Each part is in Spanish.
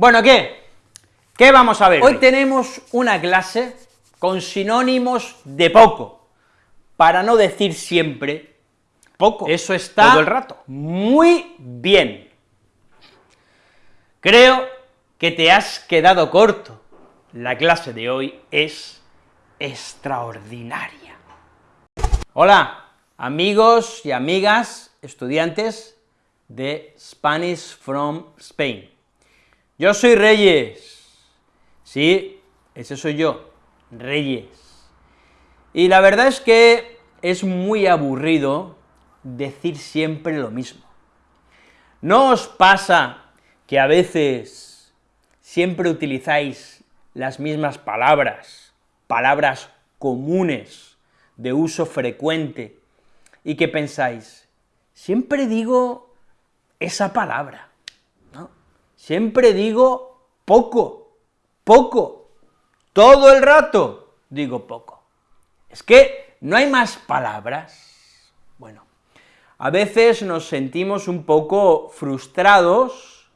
Bueno, ¿qué? ¿Qué vamos a ver? Hoy tenemos una clase con sinónimos de poco, para no decir siempre poco. Eso está todo el rato. Muy bien. Creo que te has quedado corto. La clase de hoy es extraordinaria. Hola, amigos y amigas, estudiantes de Spanish from Spain. Yo soy Reyes, sí, ese soy yo, Reyes. Y la verdad es que es muy aburrido decir siempre lo mismo. ¿No os pasa que a veces siempre utilizáis las mismas palabras, palabras comunes, de uso frecuente, y que pensáis, siempre digo esa palabra. Siempre digo poco, poco, todo el rato digo poco. Es que no hay más palabras. Bueno, a veces nos sentimos un poco frustrados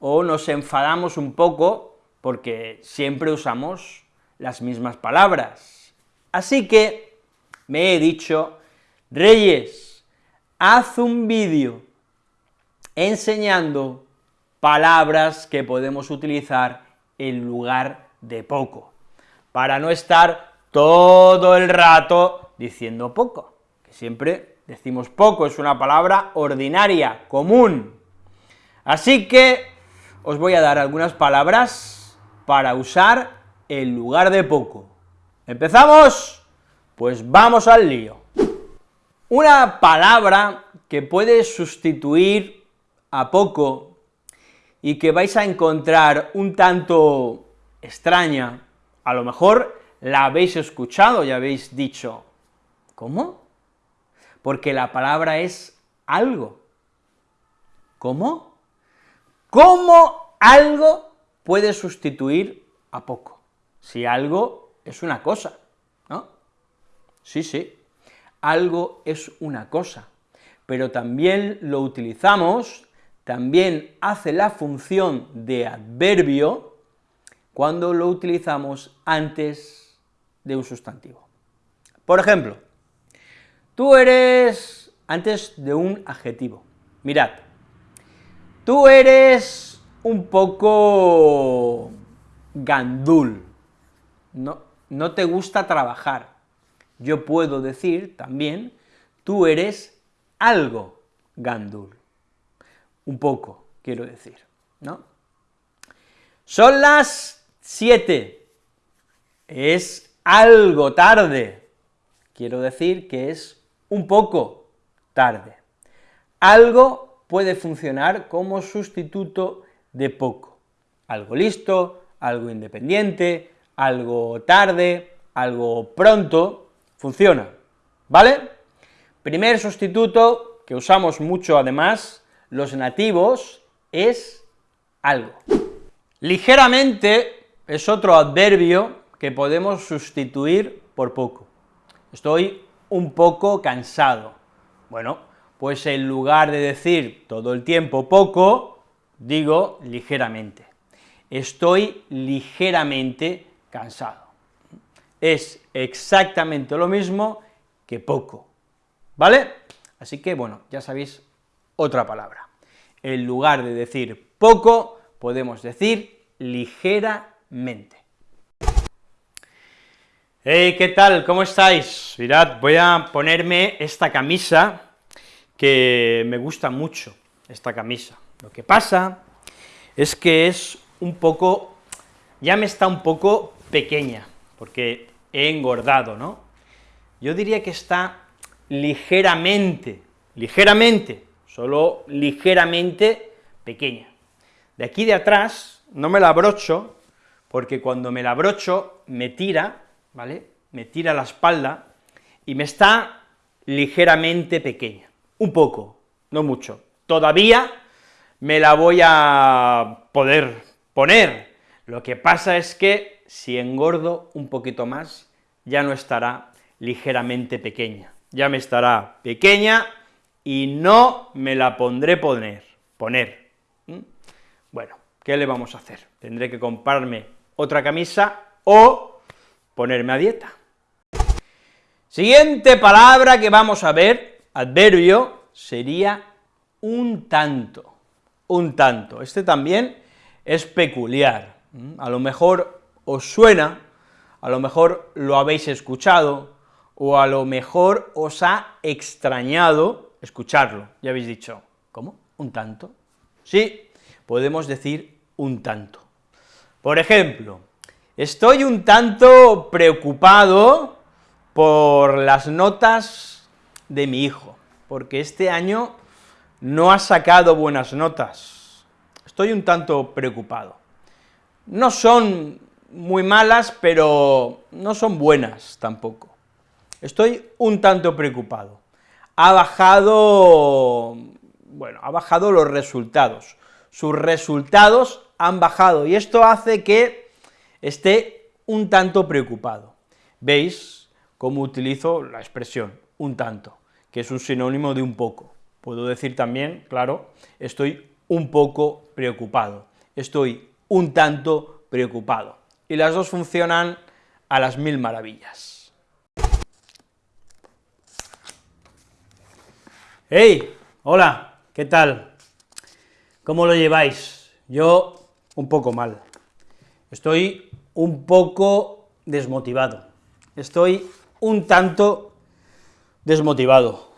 o nos enfadamos un poco porque siempre usamos las mismas palabras. Así que me he dicho, Reyes, haz un vídeo enseñando palabras que podemos utilizar en lugar de poco, para no estar todo el rato diciendo poco, que siempre decimos poco, es una palabra ordinaria, común. Así que os voy a dar algunas palabras para usar en lugar de poco. ¿Empezamos? Pues vamos al lío. Una palabra que puede sustituir a poco y que vais a encontrar un tanto extraña, a lo mejor la habéis escuchado y habéis dicho, ¿cómo? Porque la palabra es algo. ¿Cómo? ¿Cómo algo puede sustituir a poco? Si algo es una cosa, ¿no? Sí, sí, algo es una cosa, pero también lo utilizamos también hace la función de adverbio cuando lo utilizamos antes de un sustantivo. Por ejemplo, tú eres antes de un adjetivo. Mirad, tú eres un poco gandul, no, no te gusta trabajar. Yo puedo decir también, tú eres algo gandul un poco, quiero decir, ¿no? Son las siete, es algo tarde, quiero decir que es un poco tarde. Algo puede funcionar como sustituto de poco, algo listo, algo independiente, algo tarde, algo pronto, funciona, ¿vale? Primer sustituto, que usamos mucho además, los nativos es algo. Ligeramente es otro adverbio que podemos sustituir por poco. Estoy un poco cansado. Bueno, pues en lugar de decir todo el tiempo poco, digo ligeramente. Estoy ligeramente cansado. Es exactamente lo mismo que poco, ¿vale? Así que, bueno, ya sabéis otra palabra en lugar de decir poco, podemos decir ligeramente. Hey, ¿qué tal? ¿Cómo estáis? Mirad, voy a ponerme esta camisa que me gusta mucho, esta camisa. Lo que pasa es que es un poco, ya me está un poco pequeña, porque he engordado, ¿no? Yo diría que está ligeramente, ligeramente, solo ligeramente pequeña. De aquí de atrás no me la abrocho, porque cuando me la abrocho me tira, ¿vale?, me tira la espalda, y me está ligeramente pequeña, un poco, no mucho. Todavía me la voy a poder poner, lo que pasa es que si engordo un poquito más, ya no estará ligeramente pequeña, ya me estará pequeña y no me la pondré poner, poner. Bueno, ¿qué le vamos a hacer? Tendré que comprarme otra camisa o ponerme a dieta. Siguiente palabra que vamos a ver, adverbio, sería un tanto, un tanto. Este también es peculiar, a lo mejor os suena, a lo mejor lo habéis escuchado, o a lo mejor os ha extrañado escucharlo, ya habéis dicho, ¿cómo? ¿Un tanto? Sí, podemos decir un tanto. Por ejemplo, estoy un tanto preocupado por las notas de mi hijo, porque este año no ha sacado buenas notas. Estoy un tanto preocupado. No son muy malas, pero no son buenas tampoco. Estoy un tanto preocupado. Ha bajado, bueno, ha bajado los resultados. Sus resultados han bajado, y esto hace que esté un tanto preocupado. ¿Veis cómo utilizo la expresión un tanto, que es un sinónimo de un poco? Puedo decir también, claro, estoy un poco preocupado, estoy un tanto preocupado, y las dos funcionan a las mil maravillas. ¡Hey! Hola, ¿qué tal? ¿Cómo lo lleváis? Yo un poco mal. Estoy un poco desmotivado. Estoy un tanto desmotivado.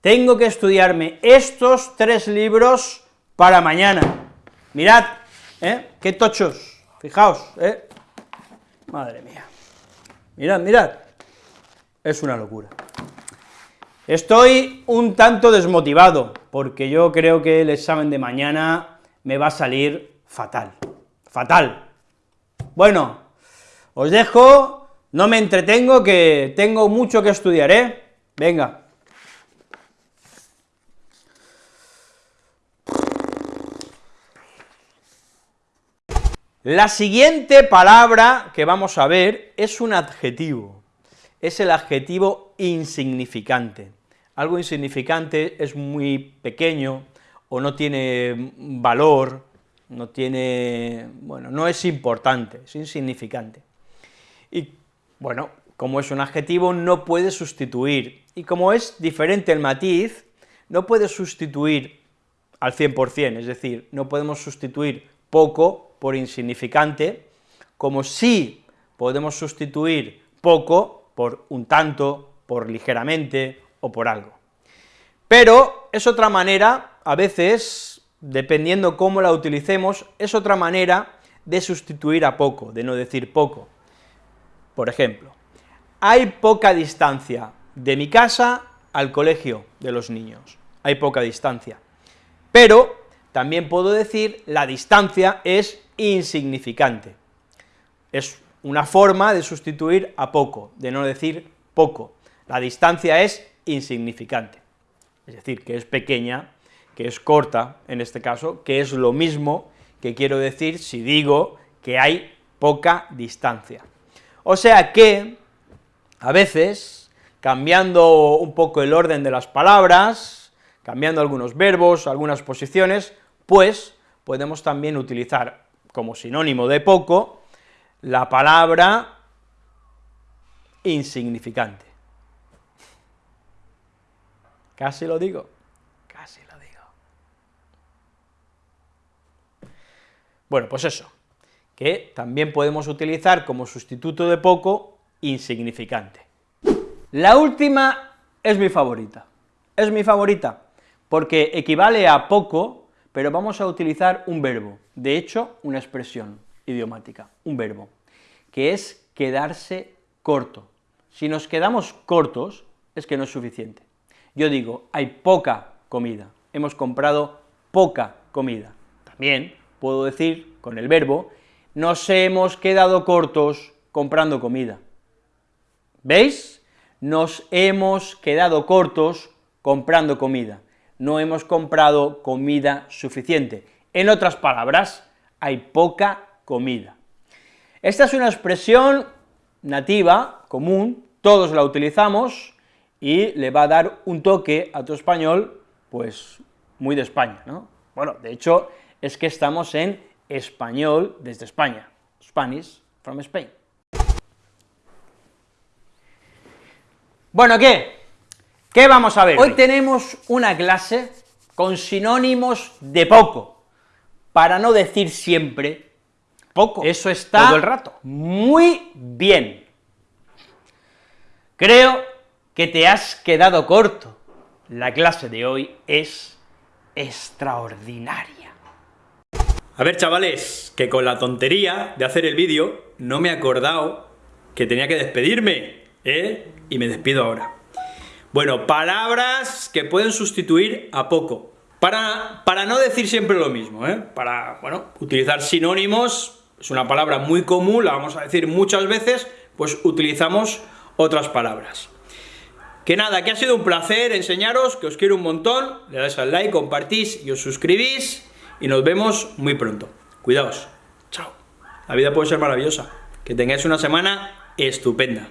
Tengo que estudiarme estos tres libros para mañana. Mirad, ¿eh? Qué tochos, fijaos, ¿eh? Madre mía. Mirad, mirad. Es una locura. Estoy un tanto desmotivado, porque yo creo que el examen de mañana me va a salir fatal, fatal. Bueno, os dejo, no me entretengo, que tengo mucho que estudiar, ¿eh? Venga. La siguiente palabra que vamos a ver es un adjetivo es el adjetivo insignificante. Algo insignificante es muy pequeño, o no tiene valor, no tiene, bueno, no es importante, es insignificante. Y, bueno, como es un adjetivo, no puede sustituir, y como es diferente el matiz, no puede sustituir al 100%, es decir, no podemos sustituir poco por insignificante, como sí podemos sustituir poco por un tanto, por ligeramente o por algo. Pero es otra manera, a veces, dependiendo cómo la utilicemos, es otra manera de sustituir a poco, de no decir poco. Por ejemplo, hay poca distancia de mi casa al colegio de los niños, hay poca distancia, pero también puedo decir la distancia es insignificante, es una forma de sustituir a poco, de no decir poco. La distancia es insignificante, es decir, que es pequeña, que es corta, en este caso, que es lo mismo que quiero decir si digo que hay poca distancia. O sea que, a veces, cambiando un poco el orden de las palabras, cambiando algunos verbos, algunas posiciones, pues podemos también utilizar como sinónimo de poco la palabra insignificante. Casi lo digo, casi lo digo. Bueno, pues eso, que también podemos utilizar como sustituto de poco, insignificante. La última es mi favorita, es mi favorita, porque equivale a poco, pero vamos a utilizar un verbo, de hecho, una expresión idiomática, un verbo, que es quedarse corto. Si nos quedamos cortos, es que no es suficiente. Yo digo, hay poca comida, hemos comprado poca comida. También puedo decir, con el verbo, nos hemos quedado cortos comprando comida. ¿Veis? Nos hemos quedado cortos comprando comida. No hemos comprado comida suficiente. En otras palabras, hay poca comida. Esta es una expresión nativa, común, todos la utilizamos, y le va a dar un toque a tu español, pues, muy de España, ¿no? Bueno, de hecho, es que estamos en español desde España, Spanish from Spain. Bueno, ¿qué? ¿Qué vamos a ver? Hoy tenemos una clase con sinónimos de poco, para no decir siempre poco. Eso está todo el rato. Muy bien. Creo que te has quedado corto. La clase de hoy es extraordinaria. A ver, chavales, que con la tontería de hacer el vídeo no me he acordado que tenía que despedirme, ¿eh? Y me despido ahora. Bueno, palabras que pueden sustituir a poco. Para, para no decir siempre lo mismo, ¿eh? Para, bueno, utilizar sinónimos, es una palabra muy común, la vamos a decir muchas veces, pues utilizamos otras palabras. Que nada, que ha sido un placer enseñaros, que os quiero un montón, le dais al like, compartís y os suscribís, y nos vemos muy pronto. Cuidaos. Chao. La vida puede ser maravillosa. Que tengáis una semana estupenda.